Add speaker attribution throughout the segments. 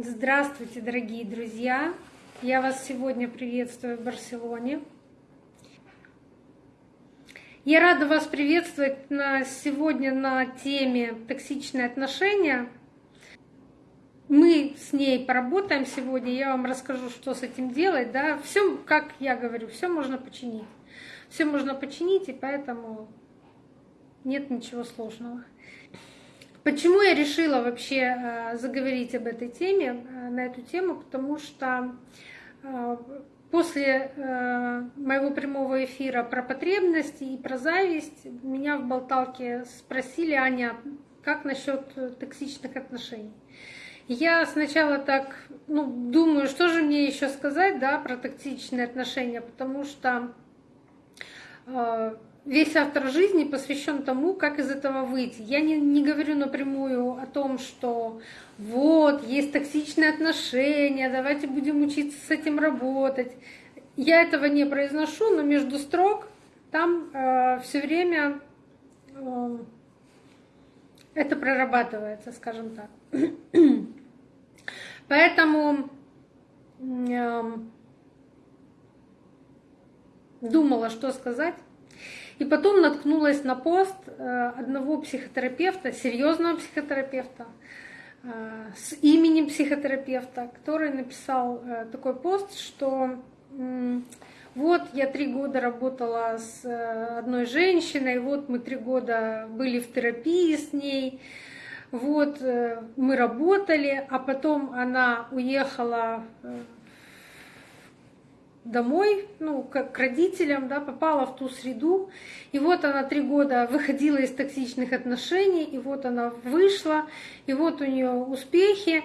Speaker 1: Здравствуйте, дорогие друзья! Я вас сегодня приветствую в Барселоне. Я рада вас приветствовать на, сегодня на теме «Токсичные отношения». Мы с ней поработаем сегодня, я вам расскажу, что с этим делать. Да? Все, как я говорю, все можно починить. Все можно починить, и поэтому нет ничего сложного. Почему я решила вообще э, заговорить об этой теме, э, на эту тему? Потому что э, после моего прямого эфира про потребности и про зависть меня в болталке спросили, Аня, как насчет токсичных отношений? Я сначала так, ну, думаю, что же мне еще сказать, да, про токсичные отношения, потому что весь автор жизни посвящен тому, как из этого выйти. Я не, не говорю напрямую о том, что вот, есть токсичные отношения, давайте будем учиться с этим работать. Я этого не произношу, но между строк там э, все время э, это прорабатывается, скажем так. Поэтому э, думала, что сказать. И потом наткнулась на пост э, одного психотерапевта, серьезного психотерапевта, э, с именем психотерапевта, который написал э, такой пост, что вот я три года работала с одной женщиной, вот мы три года были в терапии с ней, вот мы работали, а потом она уехала домой, ну, как к родителям, да, попала в ту среду. И вот она три года выходила из токсичных отношений, и вот она вышла, и вот у нее успехи.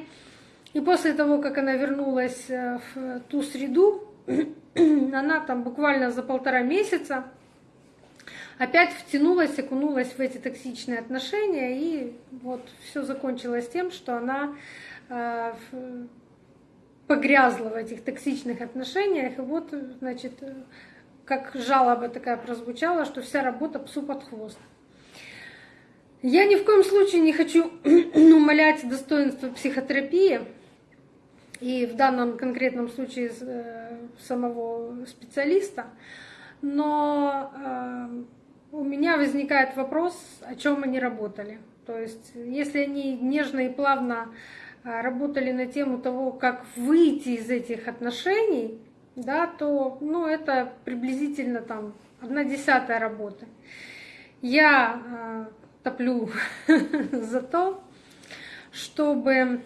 Speaker 1: И после того, как она вернулась э, в ту среду, она там буквально за полтора месяца опять втянулась, окунулась в эти токсичные отношения, и вот все закончилось тем, что она э, погрязла в этих токсичных отношениях, и вот, значит, как жалоба такая прозвучала, что вся работа псу под хвост. Я ни в коем случае не хочу умалять достоинство психотерапии, и в данном конкретном случае э, самого специалиста, но э, у меня возникает вопрос, о чем они работали. То есть, если они нежно и плавно работали на тему того, как выйти из этих отношений, да, то ну, это приблизительно там одна десятая работы. Я э, топлю за то, чтобы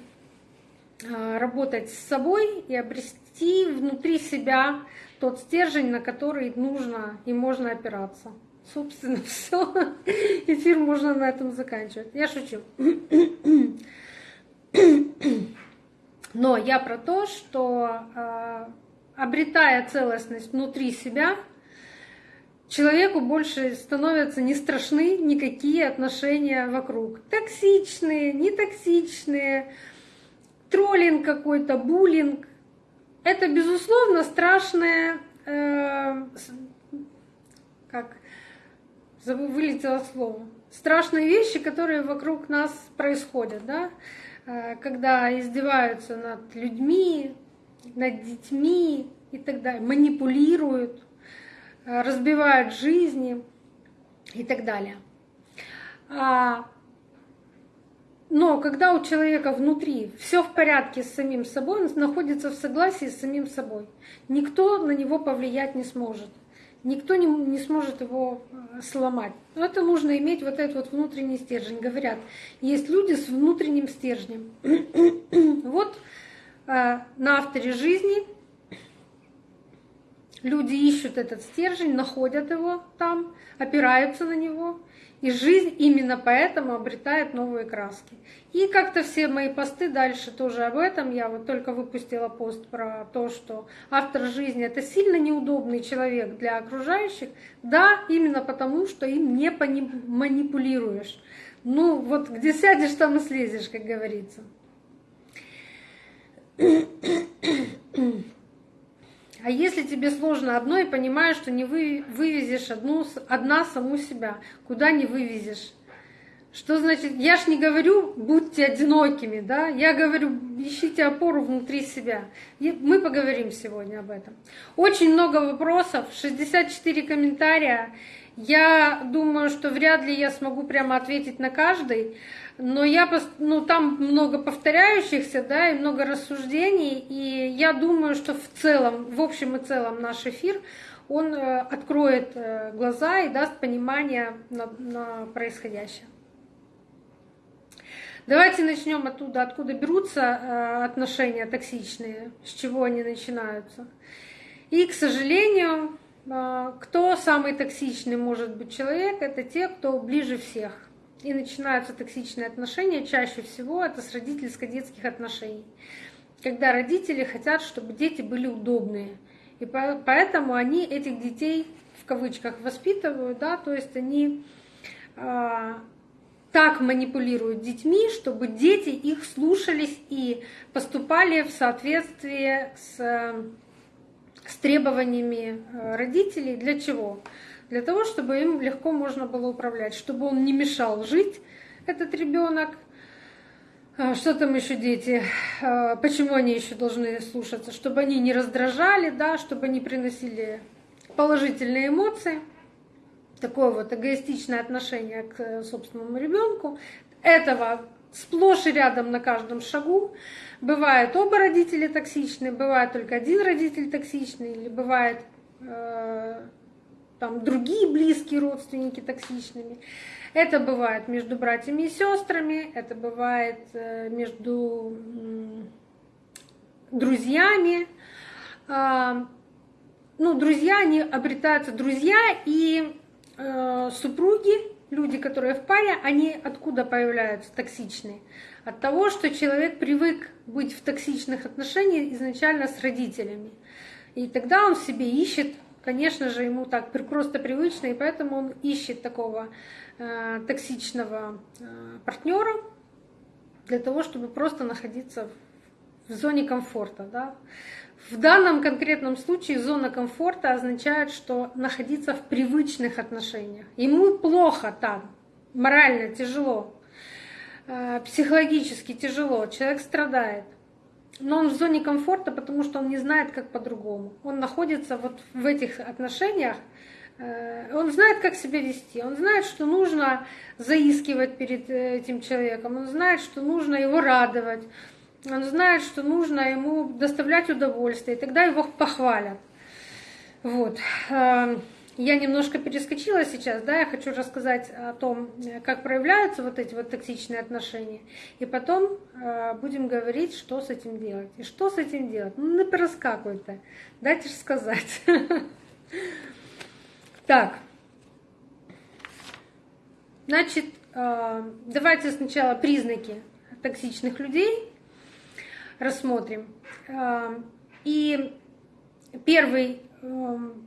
Speaker 1: э, работать с собой и обрести внутри себя тот стержень, на который нужно и можно опираться. Собственно, все. Эфир можно на этом заканчивать. Я шучу. Но я про то, что э, обретая целостность внутри себя, человеку больше становятся не страшны никакие отношения вокруг. Токсичные, нетоксичные, троллинг какой-то, буллинг. Это, безусловно, страшное, э, как вылетело слово, страшные вещи, которые вокруг нас происходят, да, когда издеваются над людьми, над детьми и так далее, манипулируют, э, разбивают жизни и так далее. А, но когда у человека внутри все в порядке с самим собой, он находится в согласии с самим собой. Никто на него повлиять не сможет никто не, не сможет его э, сломать. Но это нужно иметь вот этот вот внутренний стержень. Говорят, есть люди с внутренним стержнем. вот э, на авторе жизни люди ищут этот стержень, находят его там, опираются на него и жизнь именно поэтому обретает новые краски. И как-то все мои посты дальше тоже об этом. Я вот только выпустила пост про то, что автор жизни это сильно неудобный человек для окружающих. Да, именно потому, что им не манипулируешь. Ну вот где сядешь, там и слезешь, как говорится. А если тебе сложно одно и понимаешь, что не вы, вывезешь одну, одна саму себя, куда не вывезешь? Что значит, я ж не говорю, будьте одинокими, да, я говорю, ищите опору внутри себя. И мы поговорим сегодня об этом. Очень много вопросов, 64 комментария. Я думаю, что вряд ли я смогу прямо ответить на каждый, но я, ну, там много повторяющихся, да, и много рассуждений, и я думаю, что в целом, в общем и целом наш эфир, он э, откроет э, глаза и даст понимание на, на происходящее. Давайте начнем оттуда, откуда берутся э, отношения токсичные, с чего они начинаются. И, к сожалению, кто самый токсичный может быть человек, это те, кто ближе всех. И начинаются токсичные отношения, чаще всего это с родительско-детских отношений. Когда родители хотят, чтобы дети были удобные. И поэтому они этих детей в кавычках воспитывают, да, то есть они э, так манипулируют детьми, чтобы дети их слушались и поступали в соответствии с, с требованиями э, родителей. Для чего? Для того, чтобы им легко можно было управлять, чтобы он не мешал жить, этот ребенок. А, что там еще дети? А, почему они еще должны слушаться? Чтобы они не раздражали, да, чтобы они приносили положительные эмоции такое вот эгоистичное отношение к э, собственному ребенку. Этого сплошь и рядом на каждом шагу. Бывает оба родителя токсичные, бывает только один родитель токсичный, или бывает э, там другие близкие родственники токсичными. Это бывает между братьями и сестрами, это бывает э, между друзьями. Э, ну, друзья, они обретаются друзья и э, супруги, люди, которые в паре, они откуда появляются токсичные? От того, что человек привык быть в токсичных отношениях изначально с родителями. И тогда он в себе ищет, конечно же, ему так просто привычно, и поэтому он ищет такого э, токсичного э, партнера для того, чтобы просто находиться в, зоне комфорта. Да? В данном конкретном случае зона комфорта означает, что находиться в привычных отношениях. Ему плохо там, морально тяжело, э, психологически тяжело, человек страдает. Но он в зоне комфорта, потому что он не знает, как по-другому. Он находится вот в этих отношениях, э, он знает, как себя вести, он знает, что нужно заискивать перед э, этим человеком, он знает, что нужно его радовать, он знает, что нужно ему доставлять удовольствие, и тогда его похвалят. Вот. Я немножко перескочила сейчас, да, я хочу рассказать о том, как проявляются вот эти вот токсичные отношения, и потом э, будем говорить, что с этим делать. И что с этим делать? Ну, не проскакивайте, дайте же сказать. Так, значит, э, давайте сначала признаки токсичных людей, рассмотрим. И первый эм,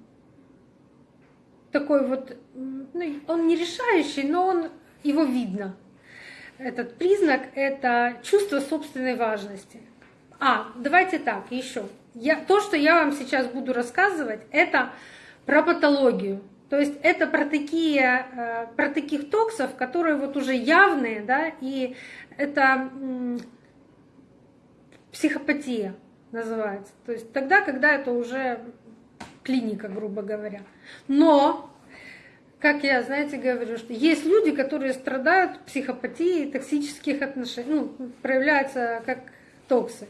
Speaker 1: такой вот, ну, он не решающий, но он, его видно. Этот признак — это чувство собственной важности. А, давайте так, еще. Я, то, что я вам сейчас буду рассказывать, это про патологию. То есть это про такие, э, про таких токсов, которые вот уже явные, да, и это психопатия называется. То есть тогда, когда это уже клиника, грубо говоря. Но, как я, знаете, говорю, что есть люди, которые страдают психопатией токсических отношений, ну, проявляются как токсы.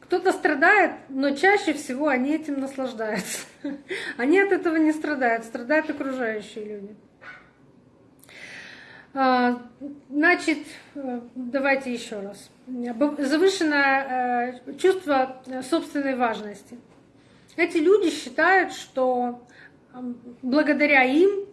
Speaker 1: Кто-то страдает, но чаще всего они этим наслаждаются. Они от этого не страдают, страдают окружающие люди. А, значит, э, давайте еще раз. Завышенное э, чувство собственной важности. Эти люди считают, что благодаря им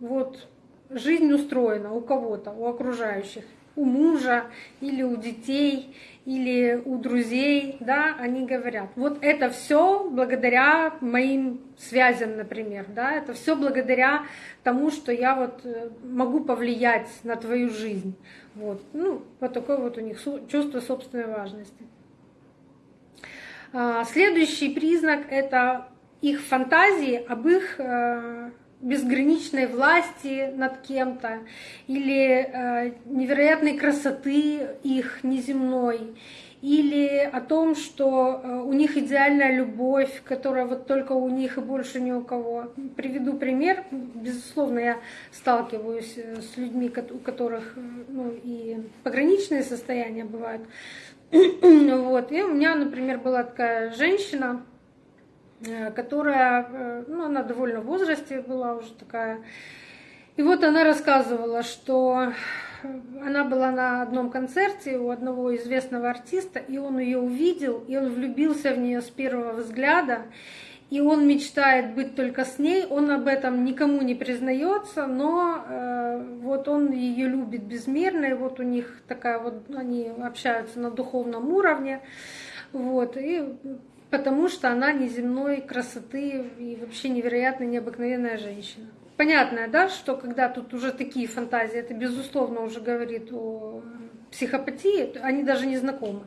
Speaker 1: вот жизнь устроена у кого-то, у окружающих. У мужа или у детей или у друзей, да, они говорят, вот это все благодаря моим связям, например, да, это все благодаря тому, что я вот э, могу повлиять на твою жизнь, вот, ну, вот такое вот у них чувство собственной важности. А, следующий признак это их фантазии об их э, безграничной власти над кем-то или э, невероятной красоты их неземной, или о том, что э, у них идеальная любовь, которая вот только у них и больше ни у кого. Приведу пример. Безусловно, я сталкиваюсь с людьми, у которых ну, и пограничные состояния бывают. Вот. И у меня, например, была такая женщина, которая, ну, она довольно в возрасте была уже такая. И вот она рассказывала, что она была на одном концерте у одного известного артиста, и он ее увидел, и он влюбился в нее с первого взгляда, и он мечтает быть только с ней, он об этом никому не признается, но э, вот он ее любит безмерно, и вот у них такая вот, они общаются на духовном уровне, вот, и потому что она неземной красоты и вообще невероятно необыкновенная женщина. Понятно, да, что когда тут уже такие фантазии, это безусловно уже говорит о психопатии, они даже не знакомы.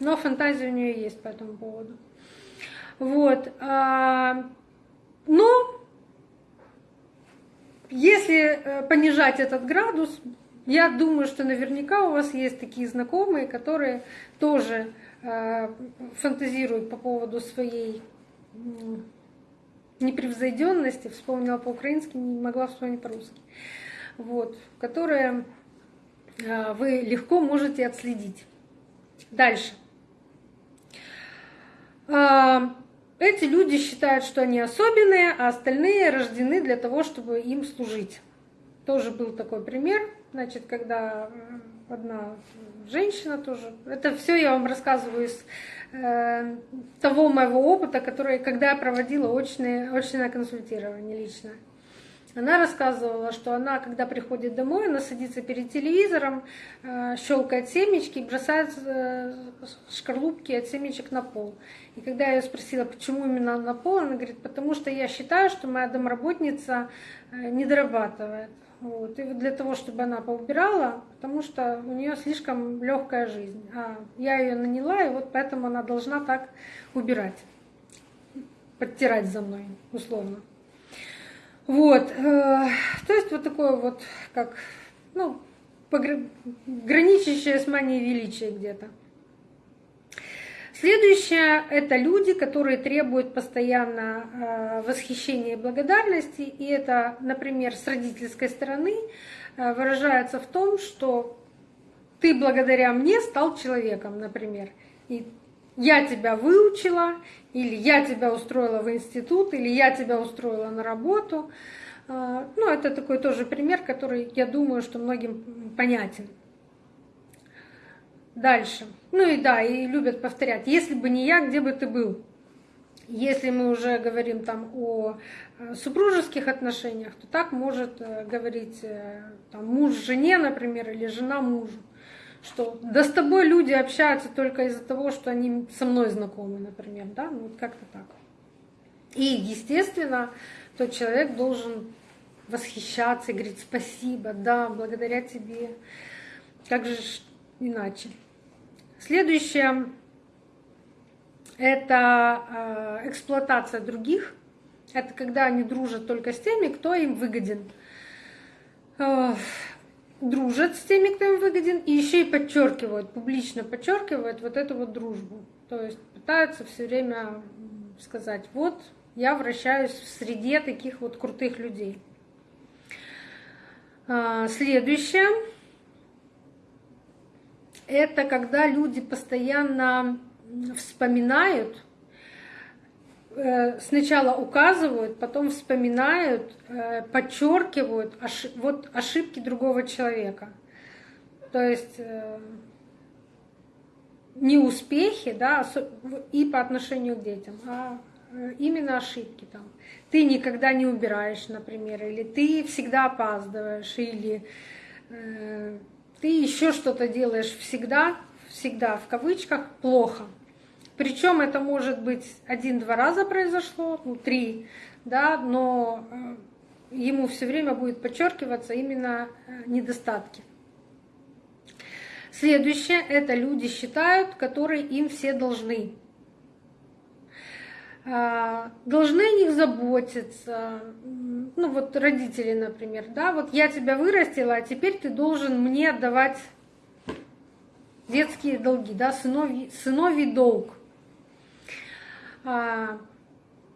Speaker 1: Но фантазия у нее есть по этому поводу. Вот. А, но если э, понижать этот градус, я думаю, что наверняка у вас есть такие знакомые, которые тоже э, фантазируют по поводу своей непревзойденности, вспомнила по-украински, не могла вспомнить по-русски, вот, которые а, вы легко можете отследить. Дальше. Эти люди считают, что они особенные, а остальные рождены для того, чтобы им служить. Тоже был такой пример, значит, когда одна женщина тоже. Это все я вам рассказываю из э, того моего опыта, который, когда я проводила очное, очное консультирование лично. Она рассказывала, что она, когда приходит домой, она садится перед телевизором, э, щелкает семечки и бросает э, шкарлупки от семечек на пол. И когда я ее спросила, почему именно на пол, она говорит, потому что я считаю, что моя домработница э, не дорабатывает. Вот. И для того, чтобы она поубирала, потому что у нее слишком легкая жизнь. А я ее наняла, и вот поэтому она должна так убирать, подтирать за мной, условно. Вот. Э, то есть вот такое вот, как, ну, граничащее с манией величия где-то. Следующее – это люди, которые требуют постоянно э, восхищения и благодарности. И это, например, с родительской стороны э, выражается в том, что ты благодаря мне стал человеком, например. И я тебя выучила, или я тебя устроила в институт, или я тебя устроила на работу. Э, ну, это такой тоже пример, который, я думаю, что многим понятен. Дальше. Ну и да, и любят повторять. Если бы не я, где бы ты был? Если мы уже говорим там о э, супружеских отношениях, то так может э, говорить э, там, муж жене, например, или жена мужу, что да с тобой люди общаются только из-за того, что они со мной знакомы, например, да, ну как-то так. И, естественно, тот человек должен восхищаться и говорить спасибо, да, благодаря тебе. Как же иначе? Следующее – это э, эксплуатация других. Это когда они дружат только с теми, кто им выгоден. Дружат с теми, кто им выгоден, и еще и подчеркивают, публично подчеркивают вот эту вот дружбу. То есть пытаются все время сказать, вот я вращаюсь в среде таких вот крутых людей. Э, следующее это когда люди постоянно вспоминают, сначала указывают, потом вспоминают, э, подчеркивают вот ошибки другого человека. То есть э, не успехи, да, и по отношению к детям, а именно ошибки там. Ты никогда не убираешь, например, или ты всегда опаздываешь, или ты еще что-то делаешь всегда, всегда в кавычках, плохо. Причем это может быть один-два раза произошло, ну, три, да, но э, ему все время будет подчеркиваться именно э, недостатки. Следующее – это люди считают, которые им все должны. а, должны о них заботиться. Ну вот родители, например, да, вот я тебя вырастила, а теперь ты должен мне отдавать детские долги, да, сыновий, сыновий долг. А,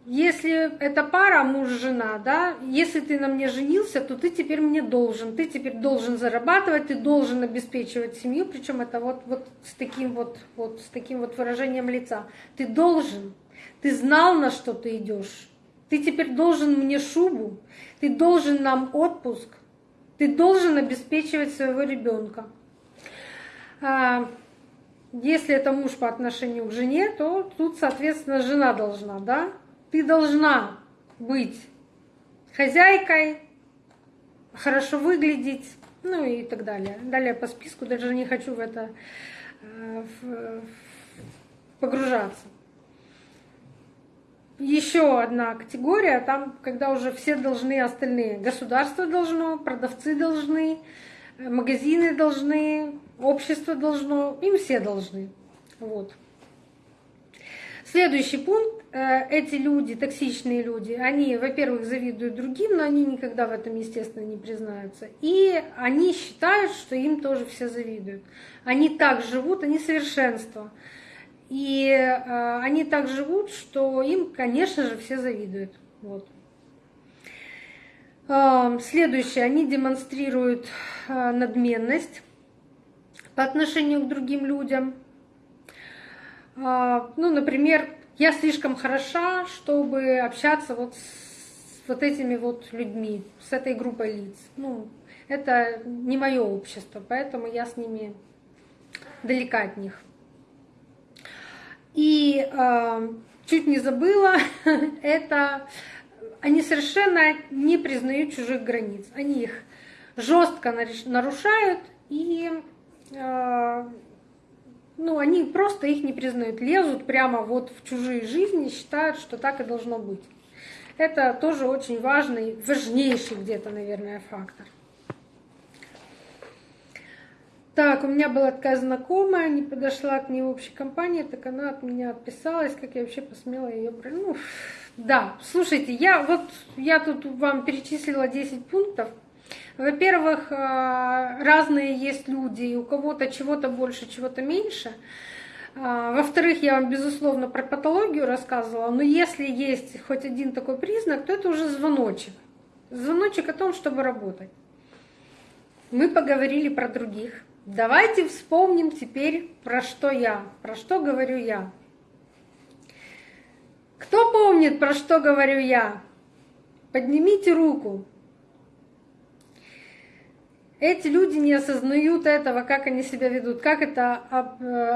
Speaker 1: если это пара муж-жена, да, если ты на мне женился, то ты теперь мне должен, ты теперь должен зарабатывать, ты должен обеспечивать семью, причем это вот, вот с таким вот, вот с таким вот выражением лица. Ты должен, ты знал, на что ты идешь. Ты теперь должен мне шубу, ты должен нам отпуск, ты должен обеспечивать своего ребенка. Если это муж по отношению к жене, то тут, соответственно, жена должна, да? Ты должна быть хозяйкой, хорошо выглядеть, ну и так далее. Далее по списку даже не хочу в это э, погружаться еще одна категория, там, когда уже все должны остальные. Государство должно, продавцы должны, э, магазины должны, общество должно, им все должны. Вот. Следующий пункт. Э, эти люди, токсичные люди, они, во-первых, завидуют другим, но они никогда в этом, естественно, не признаются. И они считают, что им тоже все завидуют. Они так живут, они совершенство. И э, они так живут, что им, конечно же, все завидуют. Вот. Э, следующее, они демонстрируют э, надменность по отношению к другим людям. Э, ну, например, я слишком хороша, чтобы общаться вот с вот этими вот людьми, с этой группой лиц. Ну, это не мое общество, поэтому я с ними далека от них. И э, чуть не забыла, это они совершенно не признают чужих границ. Они их жестко нарушают и ну, они просто их не признают, лезут прямо вот в чужие жизни, считают, что так и должно быть. Это тоже очень важный, важнейший где-то, наверное, фактор. Так, у меня была такая знакомая, не подошла к ней в общей компании, так она от меня отписалась, как я вообще посмела ее... Ну, да, слушайте, я вот, я тут вам перечислила 10 пунктов. Во-первых, э, разные есть люди, у кого-то чего-то больше, чего-то меньше. А, во-вторых, я вам, безусловно, про патологию рассказывала, но если есть хоть один такой признак, то это уже звоночек. Звоночек о том, чтобы работать. Мы поговорили про других. Давайте вспомним теперь, про что я, про что говорю я. Кто помнит, про что говорю я? Поднимите руку. Эти люди не осознают этого, как они себя ведут. Как это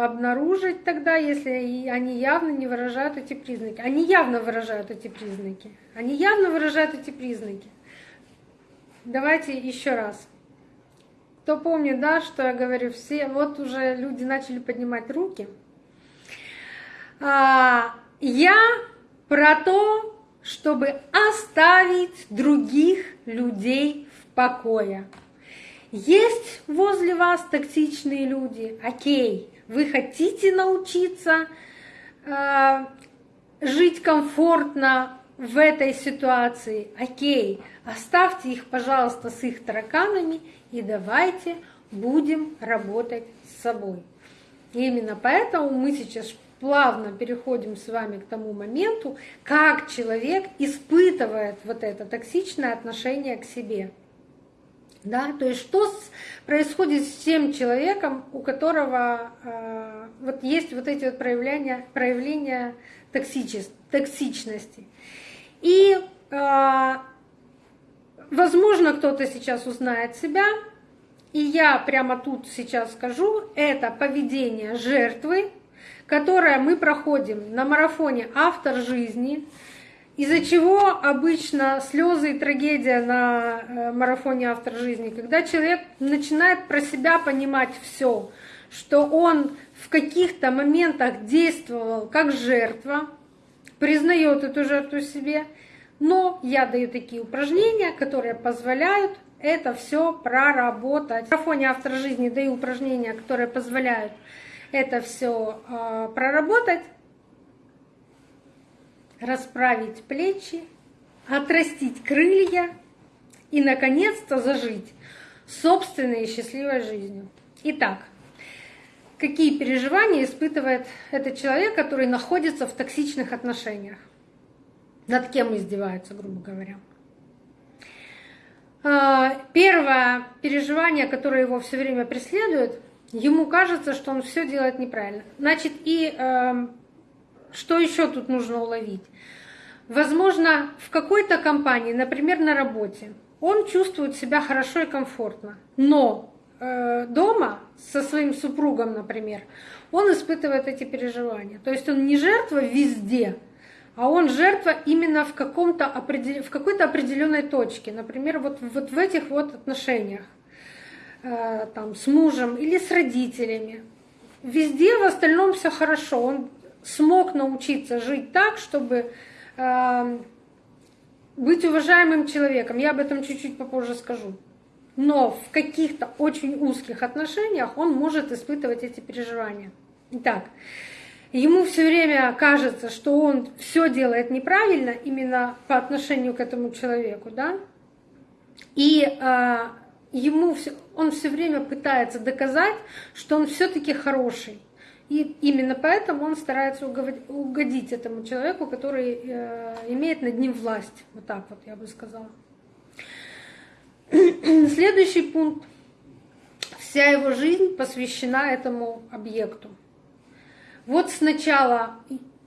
Speaker 1: обнаружить тогда, если они явно не выражают эти признаки? Они явно выражают эти признаки. Они явно выражают эти признаки. Давайте еще раз. Кто помнит, да, что я говорю, все, вот уже люди начали поднимать руки. А, я про то, чтобы оставить других людей в покое. Есть возле вас токсичные люди, окей, вы хотите научиться э, жить комфортно в этой ситуации, окей, оставьте их, пожалуйста, с их тараканами и давайте будем работать с собой. И именно поэтому мы сейчас плавно переходим с вами к тому моменту, как человек испытывает вот это токсичное отношение к себе. Да, то есть что происходит с тем человеком, у которого э, вот есть вот эти вот проявления, проявления токсичности. И э, Возможно, кто-то сейчас узнает себя, и я прямо тут сейчас скажу, это поведение жертвы, которое мы проходим на марафоне «Автор жизни», из-за чего обычно слезы и трагедия на э, марафоне «Автор жизни», когда человек начинает про себя понимать все, что он в каких-то моментах действовал как жертва, признает эту жертву себе – но я даю такие упражнения, которые позволяют это все проработать. В марафоне автор жизни даю упражнения, которые позволяют это все э, проработать. Расправить плечи, отрастить крылья и, наконец-то, зажить собственной счастливой жизнью. Итак, какие переживания испытывает этот человек, который находится в токсичных отношениях? Над кем издевается, грубо говоря? А, первое переживание, которое его все время преследует, ему кажется, что он все делает неправильно. Значит, и э, что еще тут нужно уловить? Возможно, в какой-то компании, например, на работе, он чувствует себя хорошо и комфортно, но э, дома со своим супругом, например, он испытывает эти переживания. То есть он не жертва везде, а он жертва именно в, в какой-то определенной точке. Например, вот, вот в этих вот отношениях э, там, с мужем или с родителями. Везде в остальном все хорошо. Он смог научиться жить так, чтобы э, быть уважаемым человеком. Я об этом чуть-чуть попозже скажу. Но в каких-то очень узких отношениях он может испытывать эти переживания. Итак, ему все время кажется, что он все делает неправильно именно по отношению к этому человеку, да? И э, ему все, он все время пытается доказать, что он все-таки хороший. И именно поэтому он старается угодить этому человеку, который э, имеет над ним власть. Вот так вот я бы сказала. Следующий пункт. Вся его жизнь посвящена этому объекту. Вот сначала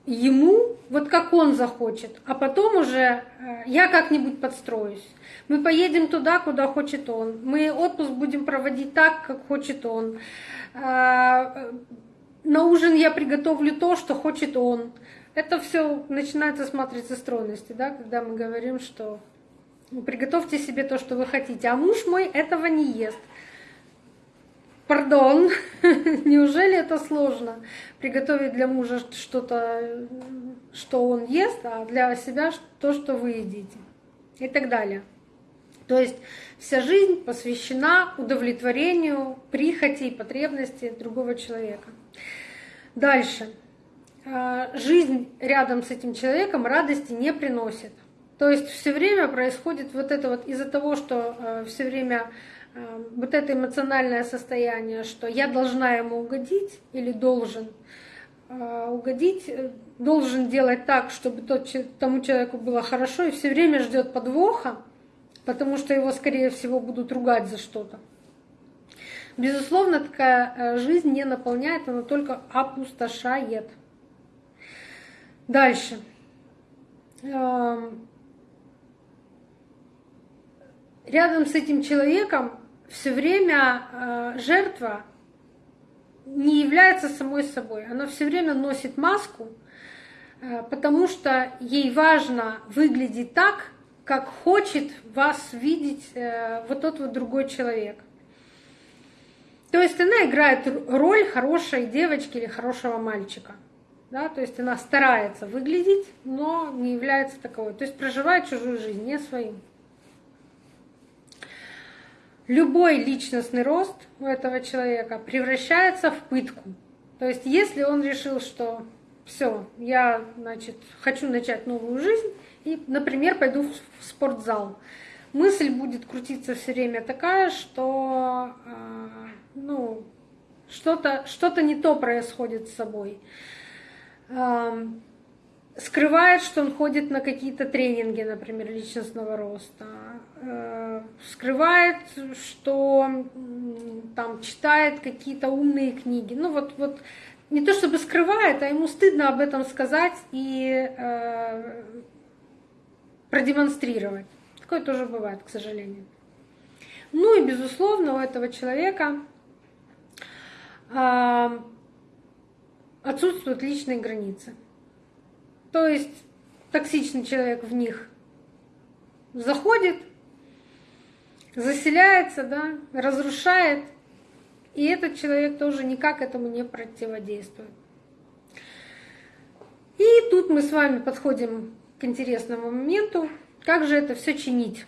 Speaker 1: ему, вот как он захочет, а потом уже э, я как-нибудь подстроюсь. Мы поедем туда, куда хочет он. Мы отпуск будем проводить так, как хочет он э, на ужин я приготовлю то, что хочет он. Это все начинается с матрицы стройности, да, когда мы говорим, что ну, приготовьте себе то, что вы хотите, а муж мой этого не ест. Пардон, неужели это сложно? Приготовить для мужа что-то, что он ест, а для себя то, что вы едите. И так далее. То есть вся жизнь посвящена удовлетворению прихоти и потребностей другого человека. Дальше. А, жизнь рядом с этим человеком радости не приносит. То есть все время происходит вот это вот из-за того, что а, все время а, вот это эмоциональное состояние, что я должна ему угодить или должен угодить, э, должен делать так, чтобы тому человеку было хорошо, и все время ждет подвоха, потому что его, скорее всего, будут ругать за что-то. Безусловно, такая э, жизнь не наполняет, она только опустошает. Дальше. Эм, рядом с этим человеком все время э, жертва не является самой собой. Она все время носит маску, э, потому что ей важно выглядеть так, как хочет вас видеть вот тот вот другой человек. То есть она играет роль хорошей девочки или хорошего мальчика. Да, то есть она старается выглядеть, но не является таковой. То есть проживает чужую жизнь, не свою. Любой личностный рост у этого человека превращается в пытку. То есть если он решил, что все, я значит, хочу начать новую жизнь, и, например, пойду в спортзал, мысль будет крутиться все время такая, что а, что-то что не то происходит с собой. Скрывает, что он ходит на какие-то тренинги, например, личностного роста. Э, скрывает, что там читает какие-то умные книги. Ну вот, вот не то чтобы скрывает, а ему стыдно об этом сказать и э, продемонстрировать. Такое тоже бывает, к сожалению. Ну и, безусловно, у этого человека отсутствуют личные границы. То есть токсичный человек в них заходит, заселяется, да, разрушает, и этот человек тоже никак этому не противодействует. И тут мы с вами подходим к интересному моменту, как же это все чинить.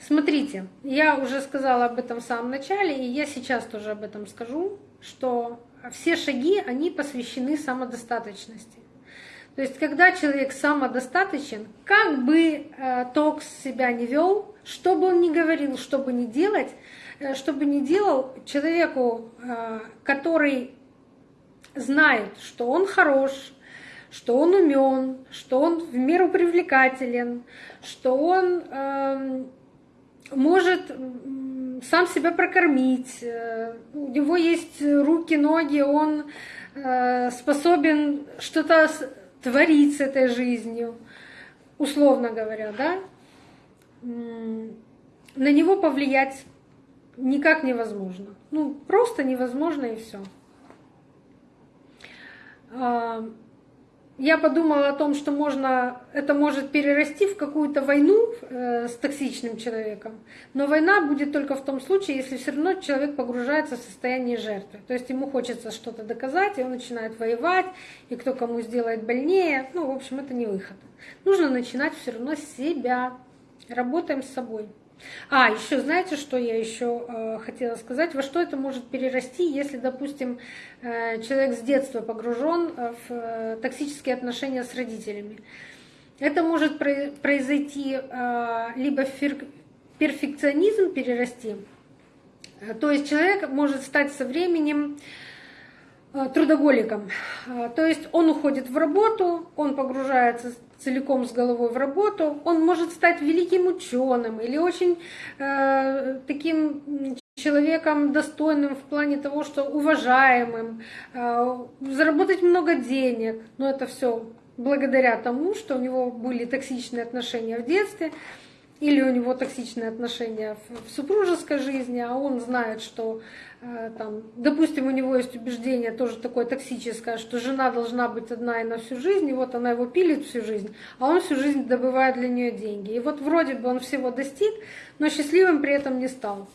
Speaker 1: Смотрите, я уже сказала об этом в самом начале, и я сейчас тоже об этом скажу, что все шаги, они посвящены самодостаточности. То есть, когда человек самодостаточен, как бы э, токс себя не вел, что бы он ни говорил, что бы ни делать, э, что бы ни делал, человеку, э, который знает, что он хорош, что он умен, что он в меру привлекателен, что он э, может сам себя прокормить, э, у него есть руки, ноги, он э, способен что-то творить с этой жизнью, условно говоря, да, на него повлиять никак невозможно. Ну, просто невозможно и все я подумала о том, что можно, это может перерасти в какую-то войну э, с токсичным человеком. Но война будет только в том случае, если все равно человек погружается в состояние жертвы. То есть ему хочется что-то доказать, и он начинает воевать, и кто кому сделает больнее. Ну, в общем, это не выход. Нужно начинать все равно с себя. Работаем с собой. А, еще знаете, что я еще э, хотела сказать? Во что это может перерасти, если, допустим, э, человек с детства погружен э, в токсические отношения с родителями? Это может произойти либо фер, перфекционизм перерасти, то есть человек может стать со временем трудоголиком. То есть он уходит в работу, он погружается целиком с головой в работу, он может стать великим ученым или очень э, таким человеком достойным в плане того, что уважаемым, э, заработать много денег. Но это все благодаря тому, что у него были токсичные отношения в детстве, или у него токсичные отношения в супружеской жизни, а он знает, что Э, там, допустим, у него есть убеждение тоже такое токсическое, что жена должна быть одна и на всю жизнь, и вот она его пилит всю жизнь, а он всю жизнь добывает для нее деньги. И вот вроде бы он всего достиг, но счастливым при этом не стал.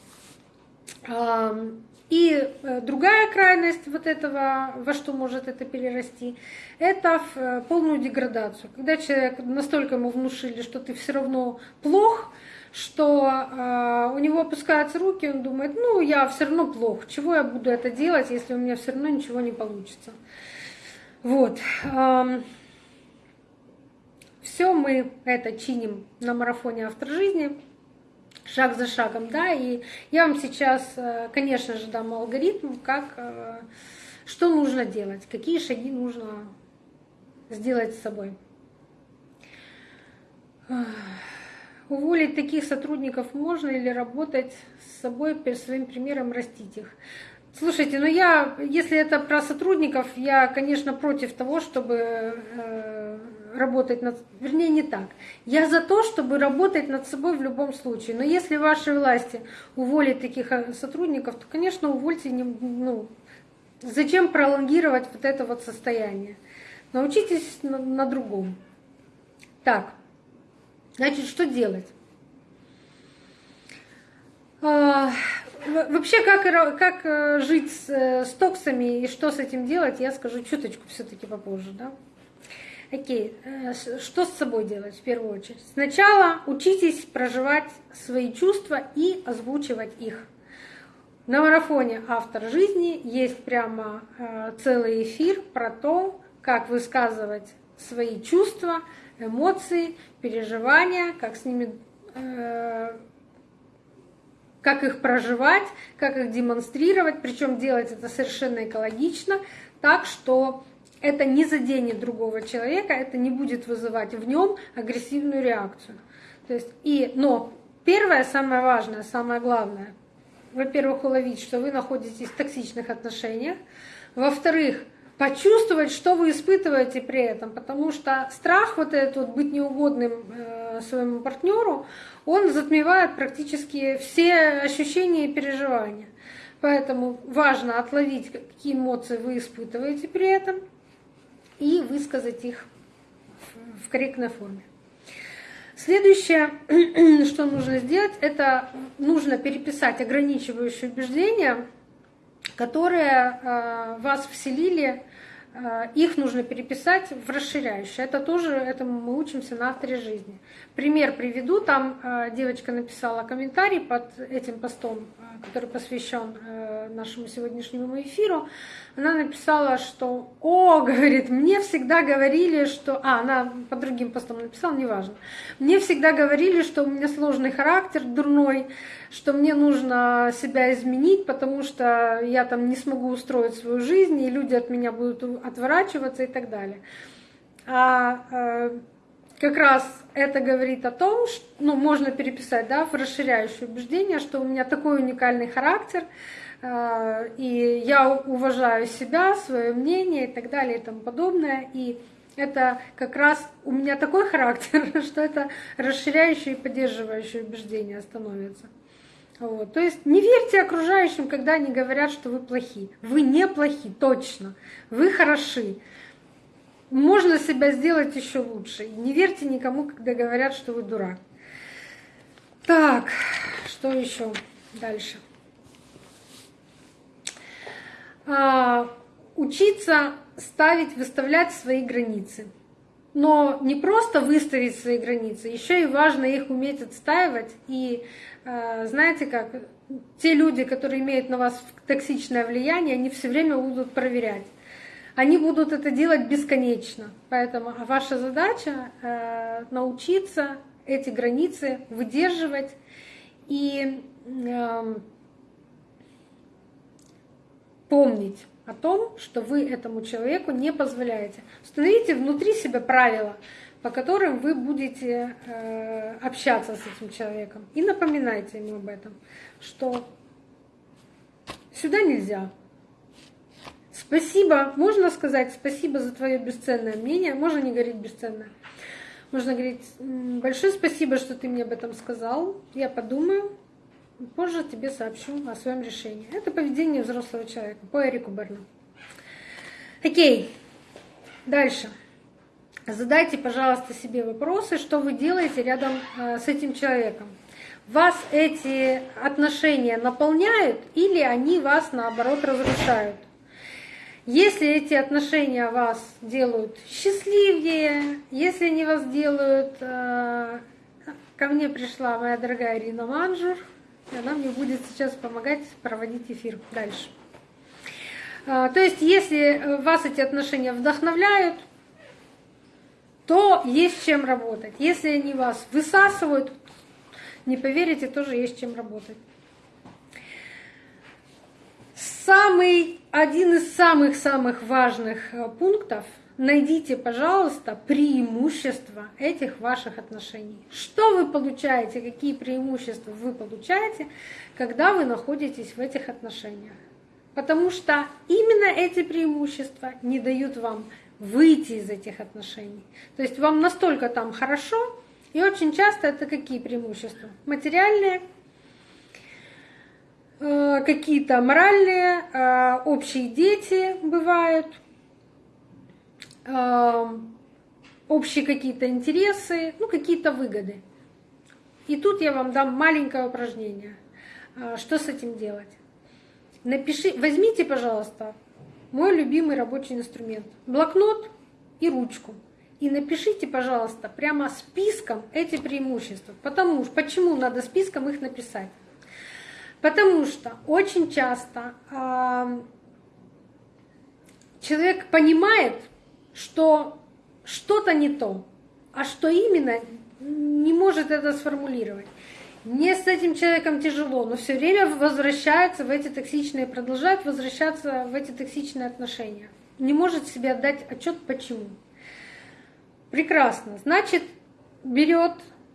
Speaker 1: И э, другая крайность вот этого, во что может это перерасти, это в э, полную деградацию. Когда человек настолько ему внушили, что ты все равно плох, что э, у него опускаются руки, он думает, ну, я все равно плохо, чего я буду это делать, если у меня все равно ничего не получится. Вот. Э, все мы это чиним на марафоне автор жизни, шаг за шагом, да, и я вам сейчас, э, конечно же, дам алгоритм, как, э, что нужно делать, какие шаги нужно сделать с собой. Уволить таких сотрудников можно или работать с собой, своим примером растить их? Слушайте, ну я, если это про сотрудников, я, конечно, против того, чтобы э, работать над... Вернее, не так. Я за то, чтобы работать над собой в любом случае. Но если вашей власти уволить таких э, сотрудников, то, конечно, увольте. Ну, зачем пролонгировать вот это вот состояние? Научитесь на, на другом. Так. Значит, что делать? А, вообще, как, как э, жить э, с токсами и что с этим делать, я скажу чуточку все-таки попозже. Да? Окей, э, что с собой делать в первую очередь? Сначала учитесь проживать свои чувства и озвучивать их. На марафоне «Автор жизни» есть прямо целый эфир про то, как высказывать свои чувства, эмоции, переживания, как с ними, э, как их проживать, как их демонстрировать, причем делать это совершенно экологично, так что это не заденет другого человека, это не будет вызывать в нем агрессивную реакцию. То есть, и, но первое, самое важное, самое главное, во-первых, уловить, что вы находитесь в токсичных отношениях, во-вторых, почувствовать, что вы испытываете при этом, потому что страх вот этот вот быть неугодным э, своему партнеру, он затмевает практически все ощущения и переживания. Поэтому важно отловить, какие эмоции вы испытываете при этом, и высказать их в корректной форме. Следующее, что нужно сделать, это нужно переписать ограничивающие убеждения, которые э, вас вселили Э, их нужно переписать в расширяющее. Это тоже, этому мы учимся на авторе жизни. Пример приведу. Там э, девочка написала комментарий под этим постом, который посвящен нашему сегодняшнему эфиру. Она написала, что «О, — говорит, — мне всегда говорили, что...» А, она по другим постам написала, неважно. «Мне всегда говорили, что у меня сложный характер, дурной, что мне нужно себя изменить, потому что я там не смогу устроить свою жизнь, и люди от меня будут отворачиваться и так далее. А э, как раз это говорит о том, что ну, можно переписать да, в расширяющее убеждение, что у меня такой уникальный характер, э, и я уважаю себя, свое мнение и так далее и тому подобное. И это как раз у меня такой характер, что это расширяющее и поддерживающее убеждение становится. Вот. То есть не верьте окружающим, когда они говорят, что вы плохи. Вы не плохи, точно. Вы хороши. Можно себя сделать еще лучше. Не верьте никому, когда говорят, что вы дурак. Так, что еще дальше? А, учиться ставить, выставлять свои границы. Но не просто выставить свои границы, еще и важно их уметь отстаивать и Э, знаете как, те люди, которые имеют на вас токсичное влияние, они все время будут проверять. Они будут это делать бесконечно. Поэтому а ваша задача э, научиться эти границы выдерживать и э, помнить о том, что вы этому человеку не позволяете. Установите внутри себя правила, по которым вы будете э, общаться с этим человеком. И напоминайте ему об этом, что сюда нельзя. Спасибо, можно сказать спасибо за твое бесценное мнение, можно не говорить бесценное. Можно говорить, большое спасибо, что ты мне об этом сказал. Я подумаю, позже тебе сообщу о своем решении. Это поведение взрослого человека по Эрику Берну. Окей, дальше. Задайте, пожалуйста, себе вопросы, что вы делаете рядом э, с этим человеком. Вас эти отношения наполняют или они вас, наоборот, разрушают? Если эти отношения вас делают счастливее, если они вас делают... Э, ко мне пришла моя дорогая Ирина Манжур, и она мне будет сейчас помогать проводить эфир дальше. Э, то есть, если вас эти отношения вдохновляют, то есть чем работать. Если они вас высасывают, не поверите, тоже есть чем работать. Самый, один из самых-самых важных э, пунктов – найдите, пожалуйста, преимущества этих ваших отношений. Что вы получаете, какие преимущества вы получаете, когда вы находитесь в этих отношениях. Потому что именно эти преимущества не дают вам выйти из этих отношений. То есть вам настолько там хорошо, и очень часто это какие преимущества? Материальные, какие-то моральные, э, общие дети бывают, э, общие какие-то интересы, ну какие-то выгоды. И тут я вам дам маленькое упражнение. Что с этим делать? Напиши, возьмите, пожалуйста, мой любимый рабочий инструмент. Блокнот и ручку. И напишите, пожалуйста, прямо списком эти преимущества. Потому что, почему надо списком их написать? Потому что очень часто э, человек понимает, что что-то не то, а что именно не может это сформулировать. Мне с этим человеком тяжело, но все время возвращается в эти токсичные, продолжает возвращаться в эти токсичные отношения. Не может себе отдать отчет почему. Прекрасно. Значит, берет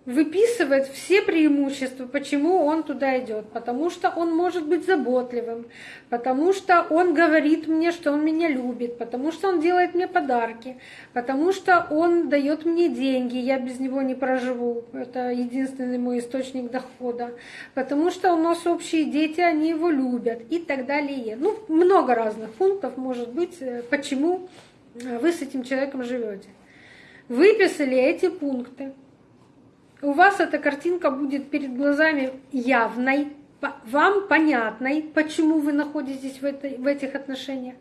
Speaker 1: выписывает все преимущества, почему он туда идет. Потому что он может быть заботливым, потому что он говорит мне, что он меня любит, потому что он делает мне подарки, потому что он дает мне деньги, я без него не проживу. Это единственный мой источник дохода. Потому что у нас общие дети, они его любят и так далее. Ну, много разных пунктов может быть, э, почему вы с этим человеком живете. Выписали эти пункты, у вас эта картинка будет перед глазами явной, вам понятной, почему вы находитесь в, этой, в этих отношениях.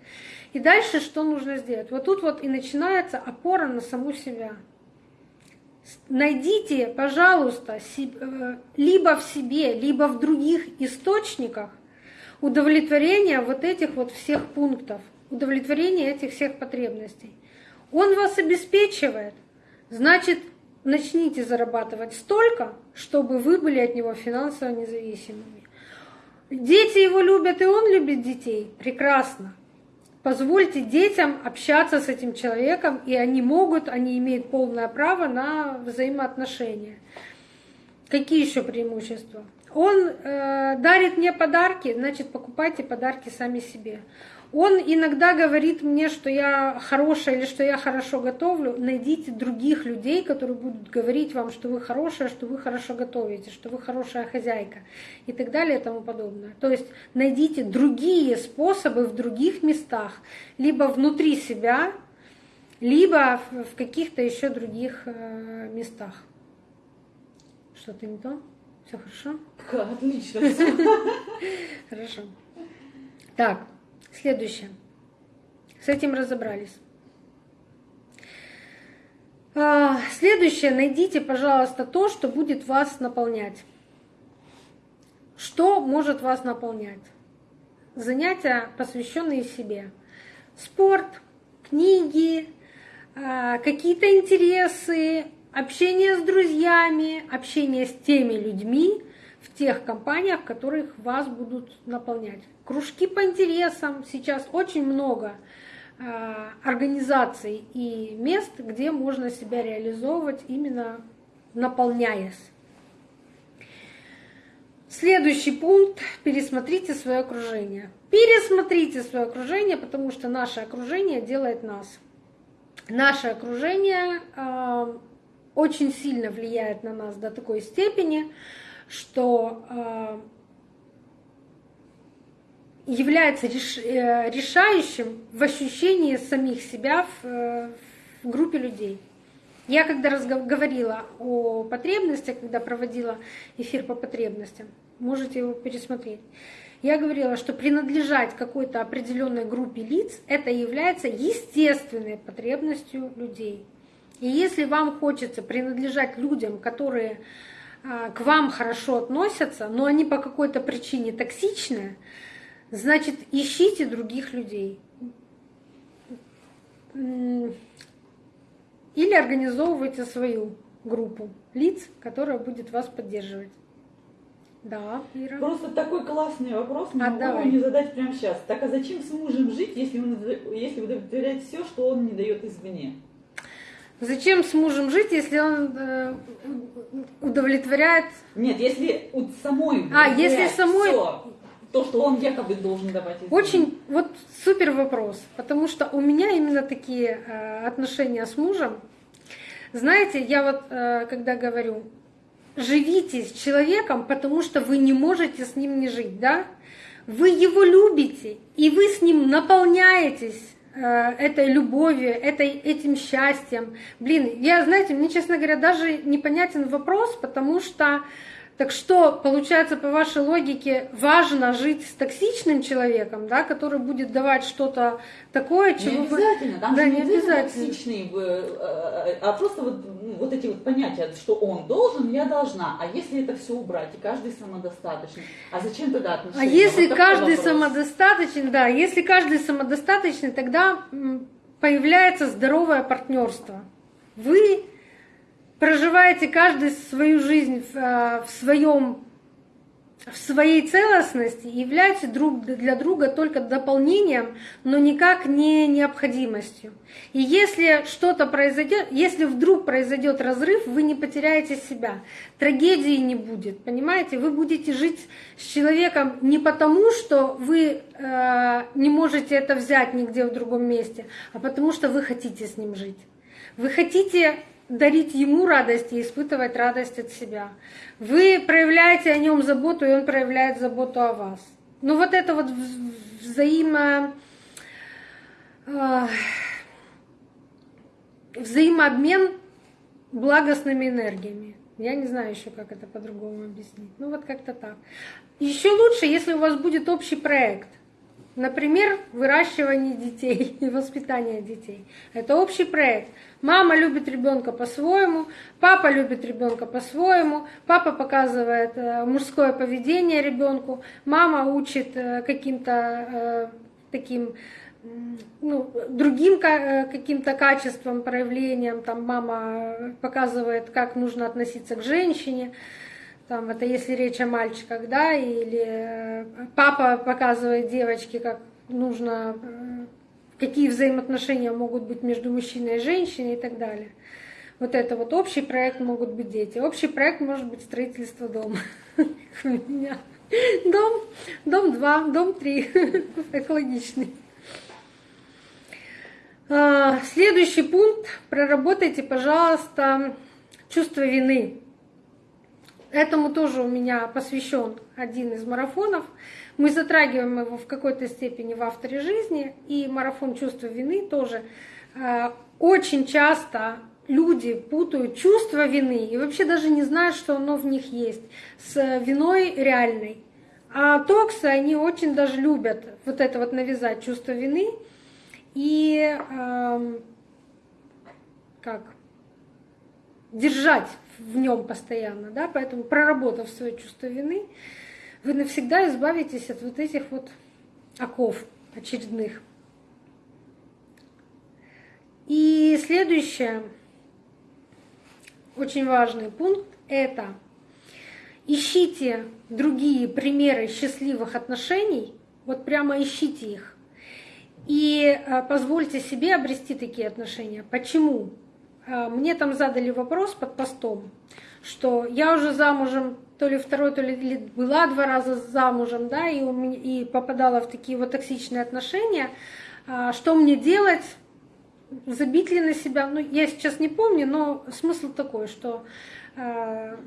Speaker 1: И дальше что нужно сделать? Вот тут вот и начинается опора на саму себя. Найдите, пожалуйста, э, либо в себе, либо в других источниках удовлетворение вот этих вот всех пунктов, удовлетворение этих всех потребностей. Он вас обеспечивает, значит, начните зарабатывать столько, чтобы вы были от него финансово независимыми. Дети его любят, и он любит детей. Прекрасно. Позвольте детям общаться с этим человеком, и они могут, они имеют полное право на взаимоотношения. Какие еще преимущества? Он э, дарит мне подарки, значит, покупайте подарки сами себе. Он иногда говорит мне, что я хорошая или что я хорошо готовлю. Найдите других людей, которые будут говорить вам, что вы хорошая, что вы хорошо готовите, что вы хорошая хозяйка и так далее и тому подобное. То есть найдите другие способы в других местах, либо внутри себя, либо в каких-то еще других э, местах. Что-то не то? Все хорошо?
Speaker 2: Отлично.
Speaker 1: Хорошо. Так. Следующее. С этим разобрались. А, следующее. Найдите, пожалуйста, то, что будет вас наполнять. Что может вас наполнять? Занятия, посвященные себе. Спорт, книги, а, какие-то интересы, общение с друзьями, общение с теми людьми тех компаниях, которых вас будут наполнять кружки по интересам. Сейчас очень много а, организаций и мест, где можно себя реализовывать, именно наполняясь. Следующий пункт. Пересмотрите свое окружение. Пересмотрите свое окружение, потому что наше окружение делает нас. Наше окружение э, очень сильно влияет на нас до такой степени, что э, является э, решающим в ощущении самих себя в, э, группе людей. Я когда говорила о потребностях, когда проводила эфир по потребностям, можете его пересмотреть. Я говорила, что принадлежать какой-то определенной группе лиц это является естественной потребностью людей. И если вам хочется принадлежать людям, которые к вам хорошо относятся, но они по какой-то причине токсичные, Значит, ищите других людей. Или организовывайте свою группу лиц, которая будет вас поддерживать. Да, Ира.
Speaker 2: Просто такой классный вопрос, не а могу его не задать прямо сейчас. Так а зачем с мужем жить, если, он, если удовлетворяет все, что он не дает извне?
Speaker 1: Зачем с мужем жить, если он э, удовлетворяет?
Speaker 2: Нет, если у самой.
Speaker 1: А, если самой. Все
Speaker 2: то, что он якобы должен давать. Извинения.
Speaker 1: Очень вот супер вопрос, потому что у меня именно такие э, отношения с мужем. Знаете, я вот э, когда говорю, живите с человеком, потому что вы не можете с ним не жить, да? Вы его любите, и вы с ним наполняетесь этой любовью, этой, этим счастьем. Блин, я, знаете, мне, честно говоря, даже непонятен вопрос, потому что так что, получается, по вашей логике, важно жить с токсичным человеком, да, который будет давать что-то такое,
Speaker 2: чего не обязательно, там да, же не обязательно токсичный, э, э, а просто вот, вот эти вот понятия, что он должен, я должна. А если это все убрать, и каждый самодостаточный, а зачем тогда отношения?
Speaker 1: А если вот каждый вопрос. самодостаточный, да, если каждый самодостаточный, тогда появляется здоровое партнерство. Вы проживаете каждый свою жизнь в, в своем в своей целостности являются друг для друга только дополнением, но никак не необходимостью. И если что-то произойдет, если вдруг произойдет разрыв, вы не потеряете себя. Трагедии не будет, понимаете? Вы будете жить с человеком не потому, что вы э, не можете это взять нигде в другом месте, а потому что вы хотите с ним жить. Вы хотите дарить ему радость и испытывать радость от себя. Вы проявляете о нем заботу, и он проявляет заботу о вас. Ну вот это вот взаимо... взаимообмен благостными энергиями. Я не знаю еще, как это по-другому объяснить. Ну вот как-то так. Еще лучше, если у вас будет общий проект. Например, выращивание детей и воспитание детей. Это общий проект. Мама любит ребенка по-своему, папа любит ребенка по-своему, папа показывает э, мужское поведение ребенку, мама учит э, каким-то э, таким ну, другим каким-то качеством, проявлением. Там мама показывает, как нужно относиться к женщине. Там, это если речь о мальчиках, да, или папа показывает девочке, как нужно какие взаимоотношения могут быть между мужчиной и женщиной и так далее. Вот это вот общий проект могут быть дети. Общий проект может быть строительство дома. У меня дом, дом 2, дом 3, экологичный. А, следующий пункт. Проработайте, пожалуйста, чувство вины. Этому тоже у меня посвящен один из марафонов. Мы затрагиваем его в какой-то степени в авторе жизни, и марафон чувства вины тоже. Э, очень часто люди путают чувство вины и вообще даже не знают, что оно в них есть, с виной реальной. А токсы, они очень даже любят вот это вот навязать чувство вины и э, как держать в нем постоянно, да, поэтому проработав свое чувство вины, вы навсегда избавитесь от вот этих вот оков очередных. И следующее, очень важный пункт, это ищите другие примеры счастливых отношений, вот прямо ищите их. И э, позвольте себе обрести такие отношения. Почему? Э, мне там задали вопрос под постом, что я уже замужем то ли второй, то ли была два раза замужем, да, и, у меня, и попадала в такие вот токсичные отношения. А, что мне делать? Забить ли на себя? Ну, я сейчас не помню, но смысл такой, что э,